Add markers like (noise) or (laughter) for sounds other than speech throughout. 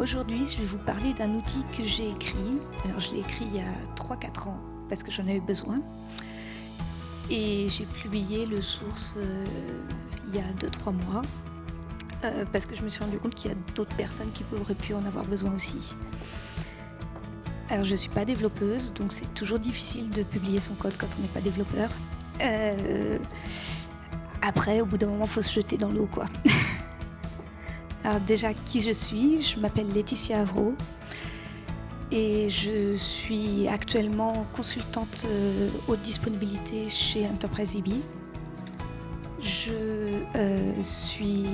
Aujourd'hui, je vais vous parler d'un outil que j'ai écrit. Alors, je l'ai écrit il y a 3-4 ans parce que j'en avais besoin. Et j'ai publié le source euh, il y a 2-3 mois euh, parce que je me suis rendu compte qu'il y a d'autres personnes qui auraient pu en avoir besoin aussi. Alors, je ne suis pas développeuse, donc c'est toujours difficile de publier son code quand on n'est pas développeur. Euh, après, au bout d'un moment, il faut se jeter dans l'eau, quoi. (laughs) Alors déjà, qui je suis? Je m'appelle Laetitia Avro et je suis actuellement consultante euh, haute disponibilité chez Enterprise EB. Je euh, suis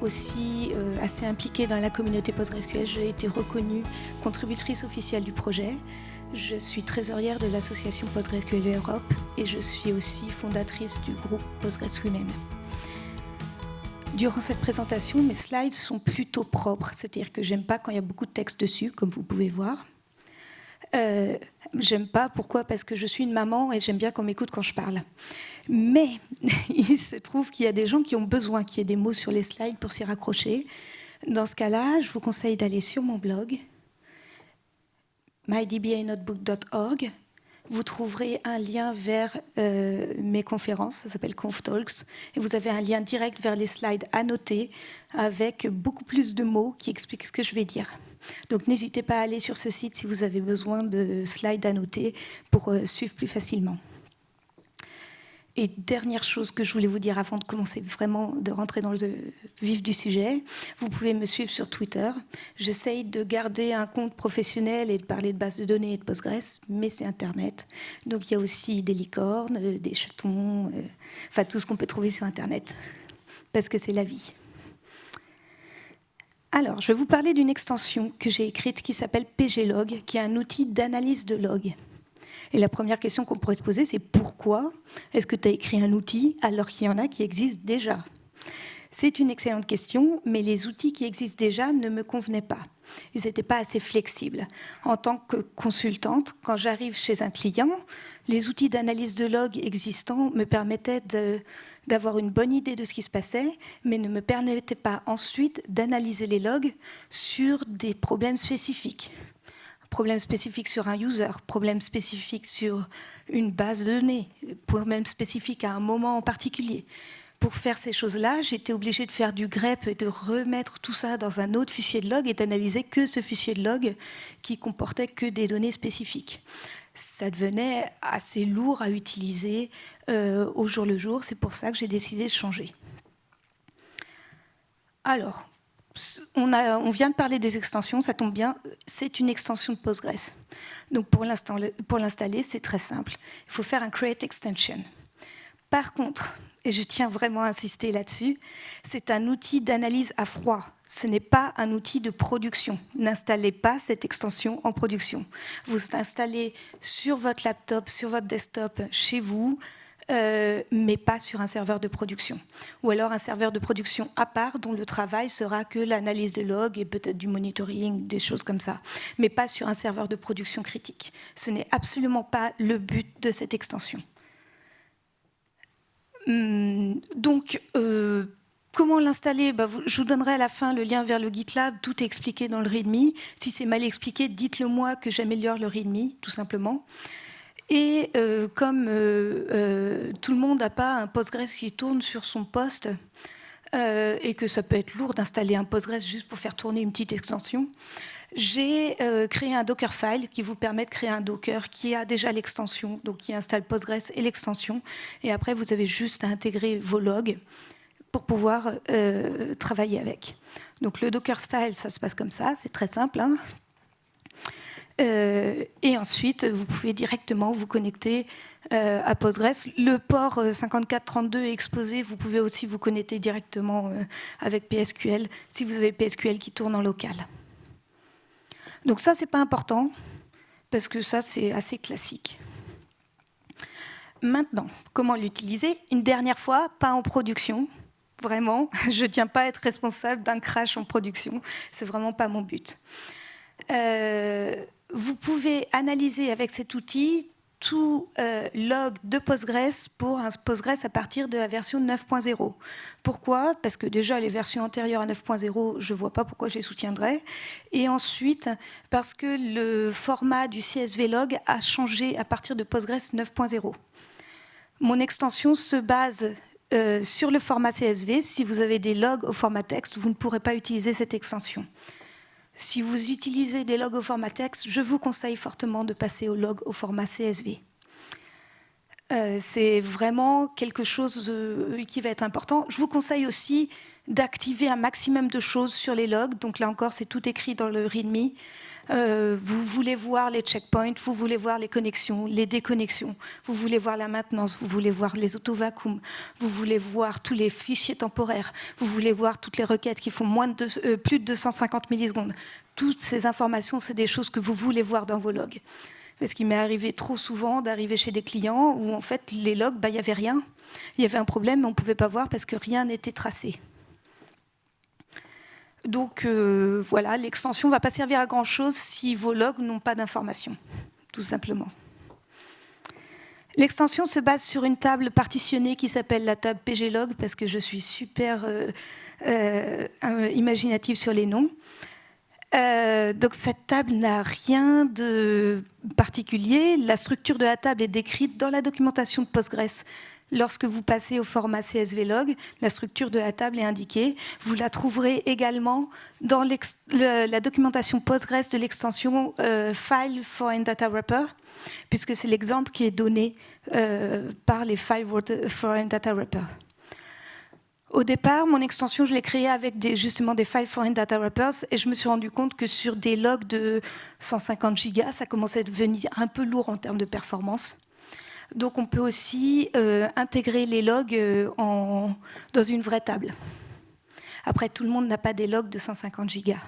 aussi euh, assez impliquée dans la communauté PostgreSQL. J'ai été reconnue contributrice officielle du projet. Je suis trésorière de l'association PostgreSQL Europe et je suis aussi fondatrice du groupe PostgreSQL Durant cette présentation, mes slides sont plutôt propres, c'est-à-dire que j'aime pas quand il y a beaucoup de texte dessus, comme vous pouvez voir. Euh, j'aime pas, pourquoi? Parce que je suis une maman et j'aime bien qu'on m'écoute quand je parle. Mais (laughs) il se trouve qu'il y a des gens qui ont besoin qu'il y ait des mots sur les slides pour s'y raccrocher. Dans ce cas-là, je vous conseille d'aller sur mon blog, mydbanotebook.org, vous trouverez un lien vers euh, mes conférences, ça s'appelle ConfTalks, et vous avez un lien direct vers les slides annotés avec beaucoup plus de mots qui expliquent ce que je vais dire. Donc n'hésitez pas à aller sur ce site si vous avez besoin de slides annotés pour euh, suivre plus facilement. Et dernière chose que je voulais vous dire avant de commencer vraiment de rentrer dans le vif du sujet, vous pouvez me suivre sur Twitter. J'essaye de garder un compte professionnel et de parler de bases de données et de Postgres, mais c'est Internet. Donc il y a aussi des licornes, euh, des chatons, euh, enfin tout ce qu'on peut trouver sur Internet, parce que c'est la vie. Alors, je vais vous parler d'une extension que j'ai écrite qui s'appelle PGLog, qui est un outil d'analyse de log. Et la première question qu'on pourrait se poser, c'est pourquoi est-ce que tu as écrit un outil alors qu'il y en a qui existent déjà? C'est une excellente question, mais les outils qui existent déjà ne me convenaient pas. Ils n'étaient pas assez flexibles. En tant que consultante, quand j'arrive chez un client, les outils d'analyse de log existants me permettaient d'avoir une bonne idée de ce qui se passait, mais ne me permettaient pas ensuite d'analyser les logs sur des problèmes spécifiques problème spécifique sur un user, problème spécifique sur une base de données, problème spécifique à un moment en particulier. Pour faire ces choses-là, j'étais obligée de faire du grep et de remettre tout ça dans un autre fichier de log et d'analyser que ce fichier de log qui comportait que des données spécifiques. Ça devenait assez lourd à utiliser euh, au jour le jour. C'est pour ça que j'ai décidé de changer. Alors, on, vient de parler des extensions, ça tombe bien, c'est une extension de Postgres. Donc pour l'installer, c'est très simple. Il faut faire un create extension. Par contre, et je tiens vraiment à insister là-dessus, c'est un outil d'analyse à froid. Ce n'est pas un outil de production. N'installez pas cette extension en production. Vous installez sur votre laptop, sur votre desktop, chez vous, euh, mais pas sur un serveur de production. Ou alors un serveur de production à part dont le travail sera que l'analyse des logs et peut-être du monitoring, des choses comme ça, mais pas sur un serveur de production critique. Ce n'est absolument pas le but de cette extension. Hum, donc, euh, Comment l'installer? Bah, Je vous donnerai à la fin le lien vers le GitLab, tout est expliqué dans le README. Si c'est mal expliqué, dites-le moi que j'améliore le README, tout simplement. Et euh, comme euh, euh, tout le monde n'a pas un Postgres qui tourne sur son poste, et que ça peut être lourd d'installer un Postgres juste pour faire tourner une petite extension, j'ai créé un Dockerfile qui vous permet de créer un Docker qui a déjà l'extension, donc qui installe Postgres et l'extension. Et après, vous avez juste à intégrer vos logs pour pouvoir travailler avec. Donc le Dockerfile, ça se passe comme ça, c'est très simple. Hein. Euh, et ensuite, vous pouvez directement vous connecter euh, à Postgres. Le port 5432 euh, est exposé. Vous pouvez aussi vous connecter directement avec PSQL si vous avez PSQL qui tourne en local. Donc ça, c'est pas important parce que ça, c'est assez classique. Maintenant, comment l'utiliser? Une dernière fois, pas en production. Vraiment, (laughs) je ne tiens pas à être responsable d'un crash en production. C'est vraiment pas mon but. Vous pouvez analyser avec cet outil tout euh, log de Postgres pour un Postgres à partir de la version 9.0. Pourquoi? Parce que déjà, les versions antérieures à 9.0, je ne vois pas pourquoi je les soutiendrais. Et ensuite, parce que le format du CSV log a changé à partir de Postgres 9.0. Mon extension se base euh, sur le format CSV. Si vous avez des logs au format texte, vous ne pourrez pas utiliser cette extension. Si vous utilisez des logs au format texte, je vous conseille fortement de passer au log au format CSV. Euh, c'est vraiment quelque chose euh, qui va être important. Je vous conseille aussi d'activer un maximum de choses sur les logs. Donc là encore, c'est tout écrit dans le README. Euh, vous voulez voir les checkpoints, vous voulez voir les connexions, les déconnexions, vous voulez voir la maintenance, vous voulez voir les auto-vacuums, vous voulez voir tous les fichiers temporaires, vous voulez voir toutes les requêtes qui font euh, plus de 250 millisecondes. Toutes ces informations, c'est des choses que vous voulez voir dans vos logs. Parce qu'il m'est arrivé trop souvent d'arriver chez des clients où en fait les logs, bah, il n'y avait rien. Il y avait un problème, mais on ne pouvait pas voir parce que rien n'était tracé. Donc euh, voilà, l'extension ne va pas servir à grand-chose si vos logs n'ont pas d'informations, tout simplement. L'extension se base sur une table partitionnée qui s'appelle la table pglog, parce que je suis super euh, euh, imaginative sur les noms. donc cette table n'a rien de particulier. La structure de la table est décrite dans la documentation de Postgres Lorsque vous passez au format CSV log, la structure de la table est indiquée. Vous la trouverez également dans la documentation Postgres de l'extension euh, File Foreign Data Wrapper, puisque c'est l'exemple qui est donné euh, par les File Foreign Data Wrapper. Au départ, mon extension, je l'ai créée avec justement des File Foreign Data Wrappers et je me suis rendu compte que sur des logs de 150 gigas, ça commençait à devenir un peu lourd en termes de performance. Donc on peut aussi euh, intégrer les logs euh, dans une vraie table. Après, tout le monde n'a pas des logs de 150 gigas.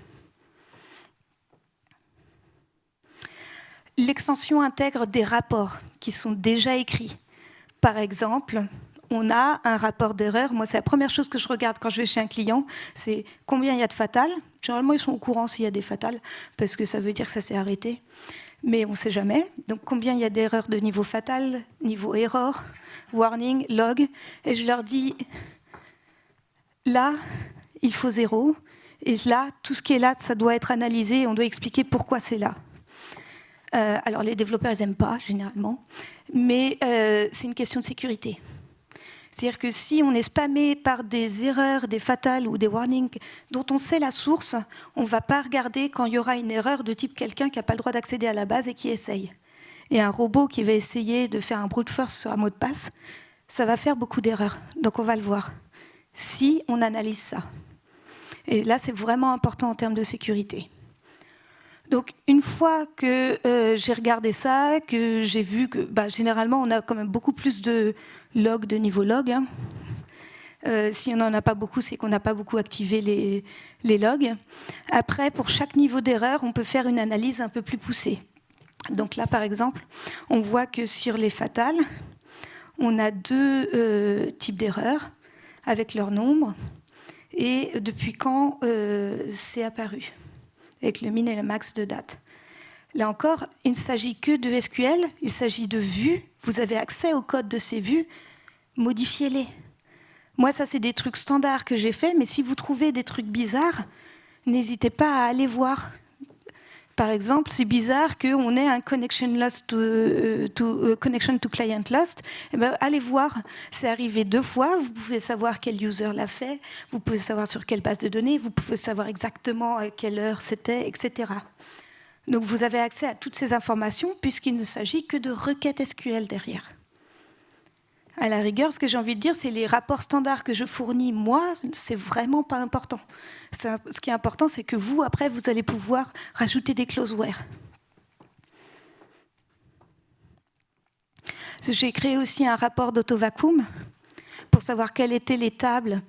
L'extension intègre des rapports qui sont déjà écrits. Par exemple, on a un rapport d'erreur. Moi, c'est la première chose que je regarde quand je vais chez un client, c'est combien il y a de fatales. Généralement, ils sont au courant s'il y a des fatales, parce que ça veut dire que ça s'est arrêté mais on ne sait jamais. Donc combien il y a d'erreurs de niveau fatal, niveau error, warning, log. Et je leur dis, là, il faut zéro. Et là, tout ce qui est là, ça doit être analysé. On doit expliquer pourquoi c'est là. Euh, alors les développeurs, ils n'aiment pas, généralement. Mais euh, c'est une question de sécurité. C'est-à-dire que si on est spammé par des erreurs, des fatales ou des warnings dont on sait la source, on ne va pas regarder quand il y aura une erreur de type quelqu'un qui n'a pas le droit d'accéder à la base et qui essaye. Et un robot qui va essayer de faire un brute force sur un mot de passe, ça va faire beaucoup d'erreurs. Donc on va le voir. Si on analyse ça. Et là, c'est vraiment important en termes de sécurité. Donc une fois que euh, j'ai regardé ça, que j'ai vu que bah, généralement on a quand même beaucoup plus de logs de niveau log. Hein. Euh, si on n'en a pas beaucoup, c'est qu'on n'a pas beaucoup activé les, les, logs. Après, pour chaque niveau d'erreur, on peut faire une analyse un peu plus poussée. Donc là, par exemple, on voit que sur les fatales, on a deux euh, types d'erreurs avec leur nombre et depuis quand c'est apparu avec le min et le max de date. Là encore, il ne s'agit que de SQL, il s'agit de vues. Vous avez accès au code de ces vues, modifiez-les. Moi, ça, c'est des trucs standards que j'ai fait, mais si vous trouvez des trucs bizarres, n'hésitez pas à aller voir. Par exemple, c'est bizarre qu'on ait un connection lost to, euh, euh, connection to client lost. Eh ben, allez voir, c'est arrivé deux fois. Vous pouvez savoir quel user l'a fait, vous pouvez savoir sur quelle base de données, vous pouvez savoir exactement à quelle heure c'était, etc. Donc vous avez accès à toutes ces informations puisqu'il ne s'agit que de requêtes SQL derrière. À la rigueur, ce que j'ai envie de dire, c'est les rapports standards que je fournis, moi, c'est vraiment pas important. Ce qui est important, c'est que vous, après, vous allez pouvoir rajouter des closeware. J'ai créé aussi un rapport d'autovacuum pour savoir quelles étaient les tables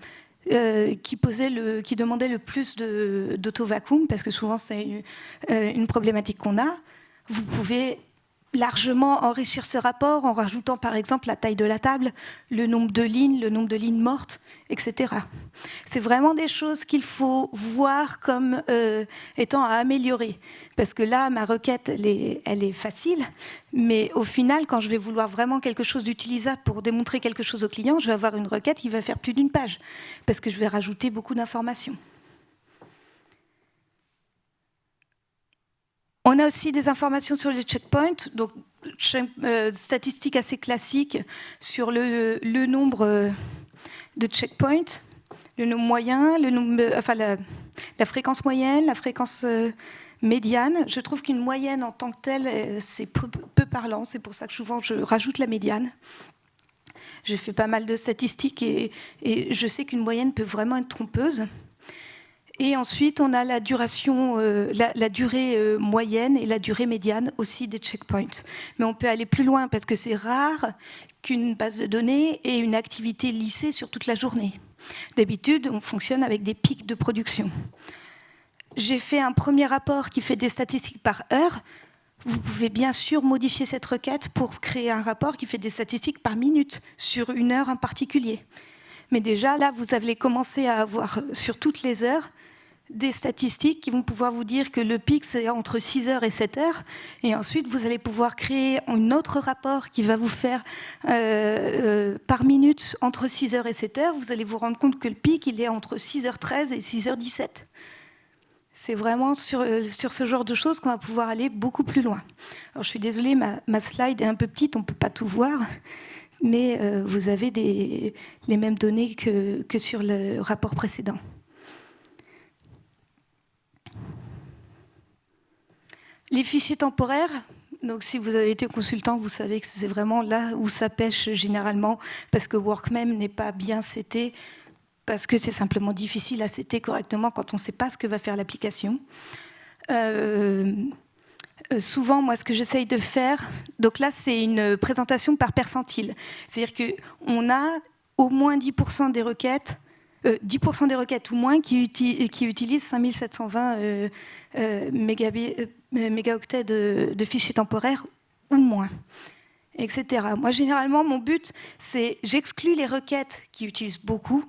euh, qui, le, qui demandaient le plus d'autovacuum, parce que souvent c'est une, euh, une problématique qu'on a. Vous pouvez largement enrichir ce rapport en rajoutant par exemple la taille de la table, le nombre de lignes, le nombre de lignes mortes, etc. C'est vraiment des choses qu'il faut voir comme euh, étant à améliorer. Parce que là, ma requête, elle est, elle est, facile, mais au final, quand je vais vouloir vraiment quelque chose d'utilisable pour démontrer quelque chose au client, je vais avoir une requête qui va faire plus d'une page, parce que je vais rajouter beaucoup d'informations. On a aussi des informations sur les checkpoints, donc euh, statistiques assez classiques sur le, nombre euh, de checkpoints, le nombre moyen, euh, enfin la, fréquence moyenne, la fréquence médiane. Je trouve qu'une moyenne en tant que telle, c'est peu, parlant. C'est pour ça que souvent je rajoute la médiane. J'ai fait pas mal de statistiques et je sais qu'une moyenne peut vraiment être trompeuse. Et ensuite, on a la, duration, euh, durée euh, moyenne et la durée médiane aussi des checkpoints. Mais on peut aller plus loin parce que c'est rare qu'une base de données ait une activité lissée sur toute la journée. D'habitude, on fonctionne avec des pics de production. J'ai fait un premier rapport qui fait des statistiques par heure. Vous pouvez bien sûr modifier cette requête pour créer un rapport qui fait des statistiques par minute sur une heure en particulier. Mais déjà, là, vous allez commencer à avoir sur toutes les heures des statistiques qui vont pouvoir vous dire que le pic, c'est entre 6 heures et 7 heures. Et ensuite, vous allez pouvoir créer un autre rapport qui va vous faire euh, euh, par minute entre 6 heures et 7 heures. Vous allez vous rendre compte que le pic, il est entre 6h13 et 6h17. C'est vraiment sur, euh, sur, ce genre de choses qu'on va pouvoir aller beaucoup plus loin. Alors, je suis désolée, ma, ma slide est un peu petite, on ne peut pas tout voir mais vous avez des, les mêmes données que, que sur le rapport précédent. Les fichiers temporaires, donc si vous avez été consultant, vous savez que c'est vraiment là où ça pêche généralement, parce que Workmem n'est pas bien seté, parce que c'est simplement difficile à setter correctement quand on ne sait pas ce que va faire l'application. Euh, euh, souvent, moi, ce que j'essaye de faire, donc là, c'est une présentation par percentile. C'est-à-dire qu'on a au moins 10% des requêtes 10% euh, des requêtes ou moins qui, utilisent 5720 euh, euh, mégaoctets de, fichiers temporaires ou moins, etc. Moi, généralement, mon but, c'est j'exclus les requêtes qui utilisent beaucoup,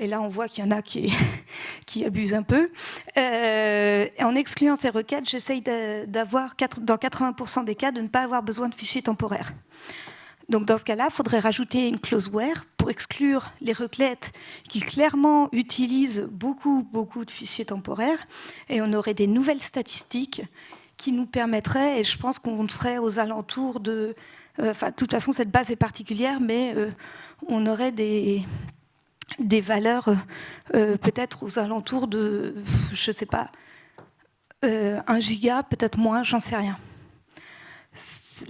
et là, on voit qu'il y en a qui, (laughs) qui abusent un peu. en excluant ces requêtes, j'essaye d'avoir, dans 80% des cas, de ne pas avoir besoin de fichiers temporaires. Donc dans ce cas-là, il faudrait rajouter une clause where pour exclure les requêtes qui clairement utilisent beaucoup, beaucoup de fichiers temporaires et on aurait des nouvelles statistiques qui nous permettraient, et je pense qu'on serait aux alentours de... Euh, enfin, de toute façon, cette base est particulière, mais euh, on aurait des, des valeurs euh, peut-être aux alentours de, je ne sais pas, 1 giga, peut-être moins, j'en sais rien.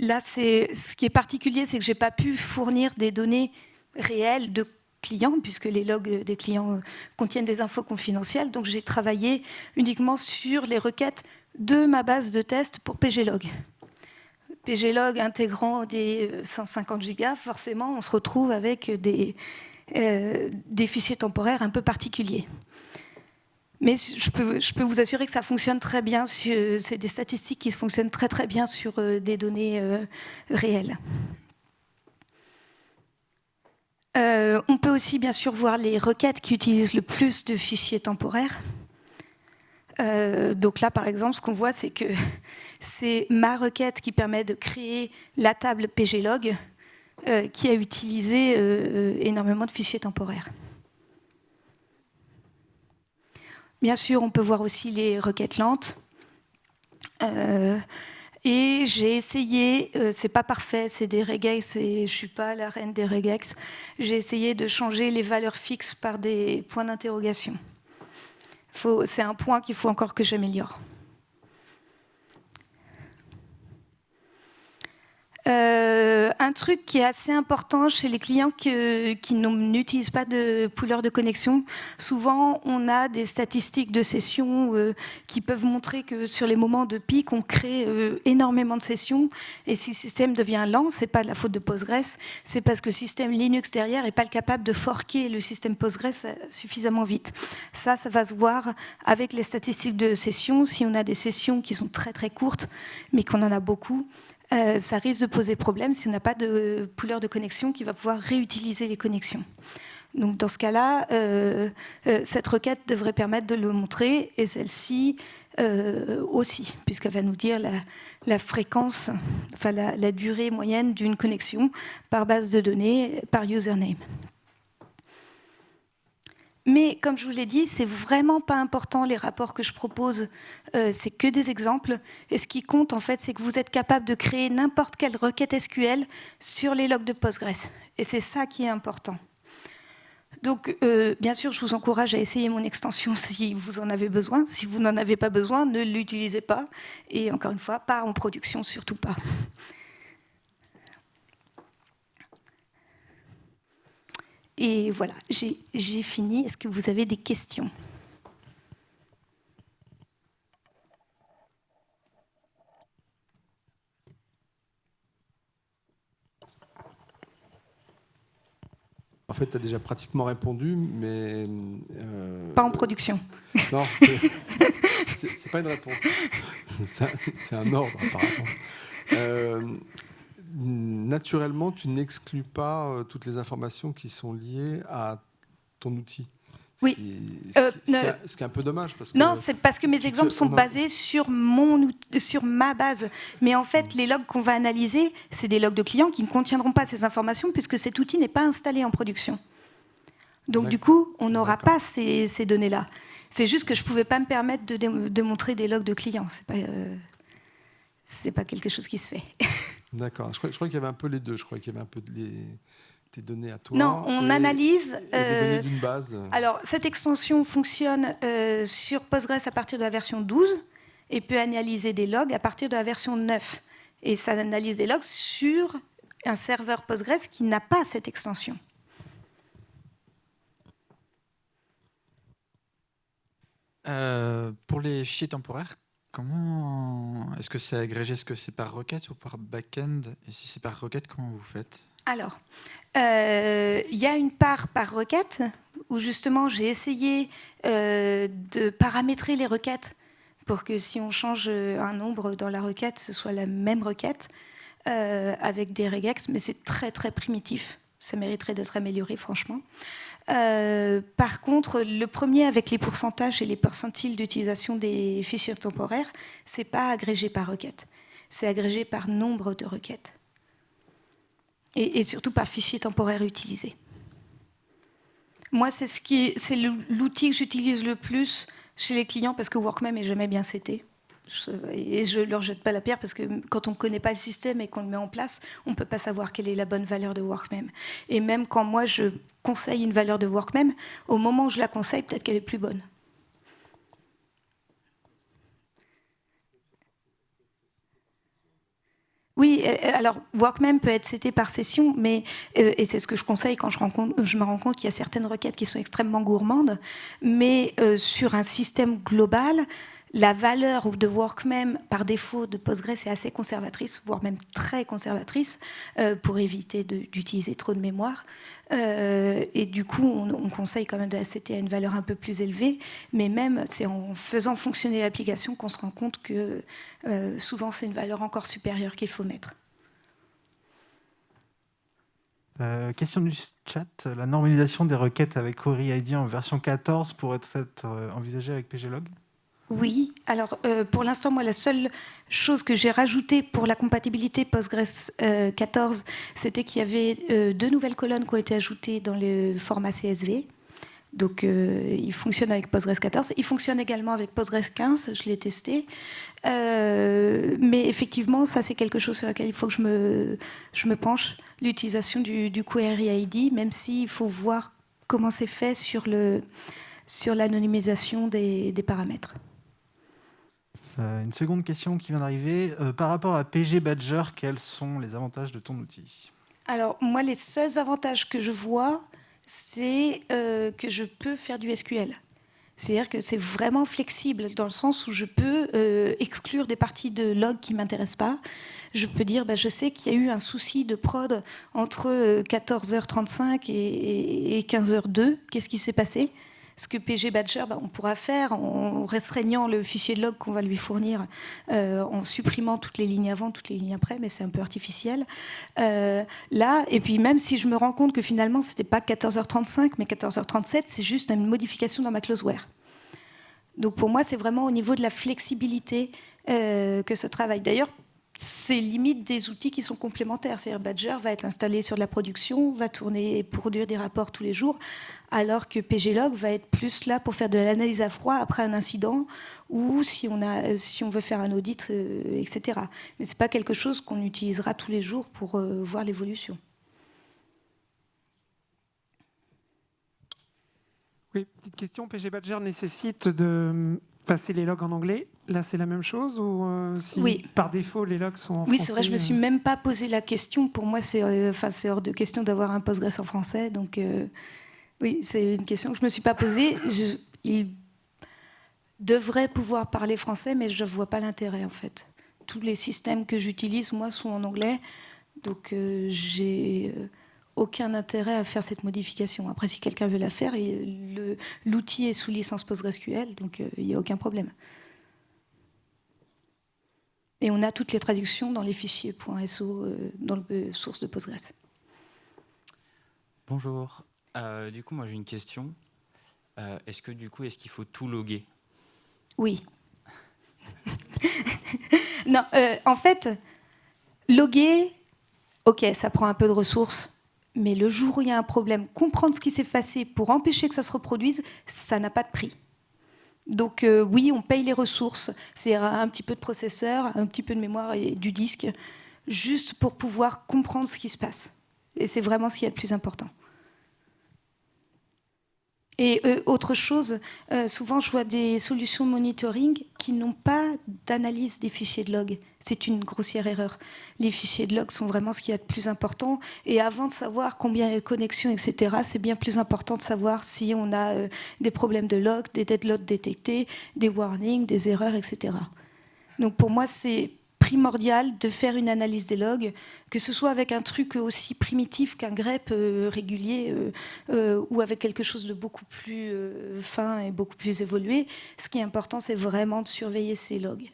Là, ce qui est particulier, c'est que je n'ai pas pu fournir des données réelles de clients, puisque les logs des clients contiennent des infos confidentielles. Donc j'ai travaillé uniquement sur les requêtes de ma base de test pour pglog. pglog intégrant des 150 gigas, forcément, on se retrouve avec des, euh, des fichiers temporaires un peu particuliers. Mais je peux, vous assurer que ça fonctionne très bien. C'est des statistiques qui fonctionnent très très bien sur euh, des données euh, réelles. Euh, on peut aussi bien sûr voir les requêtes qui utilisent le plus de fichiers temporaires. donc là, par exemple, ce qu'on voit, c'est que (laughs) c'est ma requête qui permet de créer la table pglog qui a utilisé énormément de fichiers temporaires. Bien sûr, on peut voir aussi les requêtes lentes. Euh, et j'ai essayé, euh, c'est pas parfait, c'est des regex et je suis pas la reine des regex. J'ai essayé de changer les valeurs fixes par des points d'interrogation. C'est un point qu'il faut encore que j'améliore. Euh, un truc qui est assez important chez les clients qui, n'utilisent pas de pouleur de connexion, souvent on a des statistiques de sessions euh, qui peuvent montrer que sur les moments de pic, on crée euh, énormément de sessions et si le système devient lent, c'est pas la faute de Postgres, c'est parce que le système Linux derrière est pas capable de forquer le système Postgres suffisamment vite. Ça, ça va se voir avec les statistiques de sessions. Si on a des sessions qui sont très très courtes, mais qu'on en a beaucoup, ça risque de poser problème si on n'a pas de pooleur de connexion qui va pouvoir réutiliser les connexions. Donc dans ce cas-là, euh, euh, cette requête devrait permettre de le montrer et celle-ci euh, aussi, puisqu'elle va nous dire la, fréquence, enfin la, durée moyenne d'une connexion par base de données, par username. Mais comme je vous l'ai dit, c'est vraiment pas important les rapports que je propose, c'est que des exemples. Et ce qui compte en fait, c'est que vous êtes capable de créer n'importe quelle requête SQL sur les logs de Postgres. Et c'est ça qui est important. Donc, euh, bien sûr, je vous encourage à essayer mon extension (laughs) si vous en avez besoin. Si vous n'en avez pas besoin, ne l'utilisez pas. Et encore une fois, pas en production, surtout pas. Et voilà, j'ai fini. Est-ce que vous avez des questions? En fait, tu as déjà pratiquement répondu, mais... Euh, pas en production. Non, (laughs) c'est pas une réponse. C'est un, ordre, apparemment. Euh, naturellement, tu n'exclus pas euh, toutes les informations qui sont liées à ton outil. Oui. Euh, ce, qui est, un peu dommage. Parce que non, c'est parce que mes exemples sont basés sur, mon, sur ma base. Mais en fait, les logs qu'on va analyser, c'est des logs de clients qui ne contiendront pas ces informations puisque cet outil n'est pas installé en production. Donc du coup, on n'aura pas ces, données-là. C'est juste que je ne pouvais pas me permettre de, de, montrer des logs de clients. Ce n'est pas, euh, pas quelque chose qui se fait. (laughs) D'accord. Je crois, qu'il y avait un peu les deux. Je crois qu'il y avait un peu les tes données à toi Non, on analyse. Euh, d'une base. Alors, cette extension fonctionne euh, sur Postgres à partir de la version 12 et peut analyser des logs à partir de la version 9. Et ça analyse des logs sur un serveur Postgres qui n'a pas cette extension. Euh, pour les fichiers temporaires, comment est-ce que c'est agrégé Est-ce que c'est par requête ou par backend? Et si c'est par requête, comment vous faites? Alors, euh, il y a une part par requête où justement j'ai essayé euh, de paramétrer les requêtes pour que si on change un nombre dans la requête, ce soit la même requête euh, avec des regex, mais c'est très très primitif. Ça mériterait d'être amélioré, franchement. Par contre, le premier avec les pourcentages et les percentiles d'utilisation des fichiers temporaires, c'est pas agrégé par requête, c'est agrégé par nombre de requêtes et, surtout par fichier temporaire utilisé. Moi, c'est ce l'outil que j'utilise le plus chez les clients parce que Workmem est jamais bien cité. Et je ne leur jette pas la pierre parce que quand on ne connaît pas le système et qu'on le met en place, on ne peut pas savoir quelle est la bonne valeur de Workmem. Et même quand moi je conseille une valeur de Workmem, au moment où je la conseille, peut-être qu'elle est plus bonne. Oui, euh, euh, alors Workmem peut être cité par session, mais euh, et c'est ce que je conseille quand je, je me rends compte qu'il y a certaines requêtes qui sont extrêmement gourmandes, mais sur un système global, la valeur de Workmem par défaut de Postgres est assez conservatrice, voire même très conservatrice, pour éviter d'utiliser trop de mémoire. Euh, et du coup, on, conseille quand même de la à une valeur un peu plus élevée, mais même c'est en faisant fonctionner l'application qu'on se rend compte que euh, souvent c'est une valeur encore supérieure qu'il faut mettre. Euh, question du chat, la normalisation des requêtes avec Query ID en version 14 pourrait être envisagée avec PGLog oui, alors euh, pour l'instant, moi, la seule chose que j'ai rajoutée pour la compatibilité Postgres 14, euh, c'était qu'il y avait euh, deux nouvelles colonnes qui ont été ajoutées dans le format CSV. Donc, il fonctionne avec Postgres 14. Il fonctionne également avec Postgres 15, je l'ai testé. mais effectivement, ça, c'est quelque chose sur lequel il faut que je me, penche, l'utilisation du, Query ID, même s'il faut voir comment c'est fait sur l'anonymisation des paramètres. Euh, une seconde question qui vient d'arriver. Euh, par rapport à PG Badger, quels sont les avantages de ton outil? Alors, moi, les seuls avantages que je vois, c'est euh, que je peux faire du SQL. C'est-à-dire que c'est vraiment flexible dans le sens où je peux exclure des parties de log qui ne m'intéressent pas. Je peux dire, bah, je sais qu'il y a eu un souci de prod entre 14h35 et, et 15h02. Qu'est-ce qui s'est passé? Ce que PG Badger, bah, on pourra faire en restreignant le fichier de log qu'on va lui fournir, euh, en supprimant toutes les lignes avant, toutes les lignes après, mais c'est un peu artificiel. Euh, là, et puis même si je me rends compte que finalement, ce n'était pas 14h35, mais 14h37, c'est juste une modification dans ma closeware. Donc pour moi, c'est vraiment au niveau de la flexibilité euh, que ce travaille. D'ailleurs, c'est limite des outils qui sont complémentaires. C'est-à-dire Badger va être installé sur la production, va tourner et produire des rapports tous les jours, alors que PGLog va être plus là pour faire de l'analyse à froid après un incident ou si on, a, si on veut faire un audit, euh, etc. Mais ce n'est pas quelque chose qu'on utilisera tous les jours pour euh, voir l'évolution. Oui, petite question. PG Badger nécessite de passer les logs en anglais. Là, c'est la même chose ou euh, si oui. par défaut les logs sont en oui, c'est vrai. Je me suis euh même pas posé la question. Pour moi, c'est euh, enfin c'est hors de question d'avoir un Postgres en français. Donc oui, c'est une question que je me suis pas posée. Je, il devrait pouvoir parler français, mais je vois pas l'intérêt en fait. Tous les systèmes que j'utilise moi sont en anglais, donc j'ai aucun intérêt à faire cette modification. Après, si quelqu'un veut la faire, l'outil est sous licence PostgreSQL, donc il n'y a aucun problème. Et on a toutes les traductions dans les fichiers .so, euh, dans le euh, source de Postgres. Bonjour. Euh, du coup, moi j'ai une question. est-ce que du coup, est-ce qu'il faut tout loguer? Oui. (laughs) non, en fait, loguer, ok, ça prend un peu de ressources, mais le jour où il y a un problème, comprendre ce qui s'est passé pour empêcher que ça se reproduise, ça n'a pas de prix. Donc euh, oui, on paye les ressources, c'est un petit peu de processeur, un petit peu de mémoire et du disque, juste pour pouvoir comprendre ce qui se passe. Et c'est vraiment ce qui est le plus important. Et euh, autre chose, euh, souvent je vois des solutions monitoring qui n'ont pas d'analyse des fichiers de log. C'est une grossière erreur. Les fichiers de log sont vraiment ce qui est de plus important. Et avant de savoir combien il y a de connexions, etc., c'est bien plus important de savoir si on a euh, des problèmes de log, des deadlocks détectés, des warnings, des erreurs, etc. Donc pour moi, c'est primordial de faire une analyse des logs, que ce soit avec un truc aussi primitif qu'un grep euh, régulier euh, euh, ou avec quelque chose de beaucoup plus fin et beaucoup plus évolué. Ce qui est important, c'est vraiment de surveiller ces logs.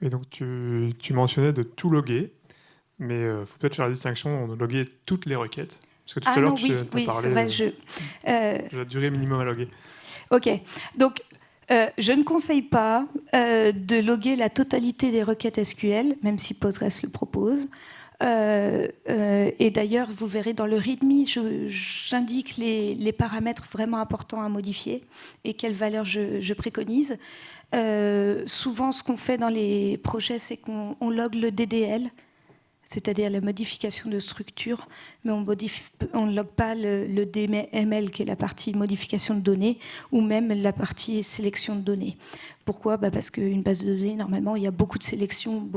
Et donc tu, mentionnais de tout loguer, mais il faut peut-être faire la distinction de loguer toutes les requêtes. Parce que tout ah à l'heure, tu oui, as parlé vrai, de la durée minimum à loguer. Ok, donc euh, je ne conseille pas euh, de loguer la totalité des requêtes SQL, même si Postgres le propose. Euh, et d'ailleurs, vous verrez dans le README, j'indique les, paramètres vraiment importants à modifier et quelles valeurs je, préconise. souvent, ce qu'on fait dans les projets, c'est qu'on log le DDL, c'est-à-dire la modification de structure, mais on ne log pas le, DML, qui est la partie modification de données, ou même la partie sélection de données. Pourquoi? Bah Parce qu'une base de données, normalement, il y a beaucoup de sélections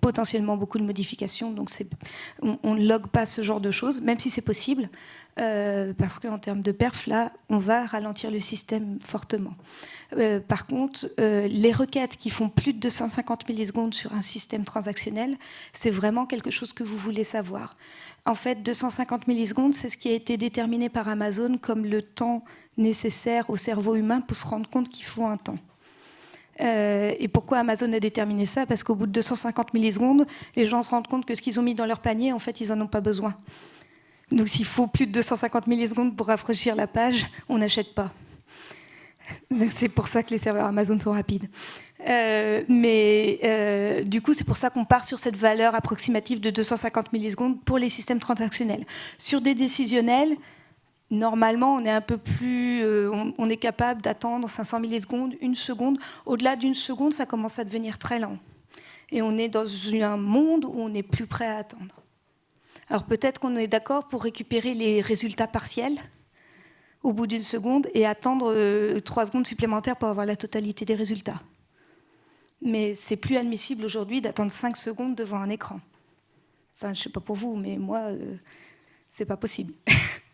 potentiellement beaucoup de modifications, donc on ne log pas ce genre de choses, même si c'est possible, euh, parce qu'en termes de perf, là, on va ralentir le système fortement. Euh, par contre, euh, les requêtes qui font plus de 250 millisecondes sur un système transactionnel, c'est vraiment quelque chose que vous voulez savoir. En fait, 250 millisecondes, c'est ce qui a été déterminé par Amazon comme le temps nécessaire au cerveau humain pour se rendre compte qu'il faut un temps. Euh, et pourquoi Amazon a déterminé ça? Parce qu'au bout de 250 millisecondes, les gens se rendent compte que ce qu'ils ont mis dans leur panier, en fait, ils n'en ont pas besoin. Donc s'il faut plus de 250 millisecondes pour rafraîchir la page, on n'achète pas. C'est pour ça que les serveurs Amazon sont rapides. Euh, mais euh, du coup, c'est pour ça qu'on part sur cette valeur approximative de 250 millisecondes pour les systèmes transactionnels. Sur des décisionnels, normalement, on est un peu plus, euh, on, est capable d'attendre 500 millisecondes, une seconde. Au-delà d'une seconde, ça commence à devenir très lent. Et on est dans un monde où on est plus prêt à attendre. Alors peut-être qu'on est d'accord pour récupérer les résultats partiels au bout d'une seconde et attendre euh, trois secondes supplémentaires pour avoir la totalité des résultats. Mais c'est plus admissible aujourd'hui d'attendre cinq secondes devant un écran. Enfin, je sais pas pour vous, mais moi, euh, c'est pas possible. (laughs)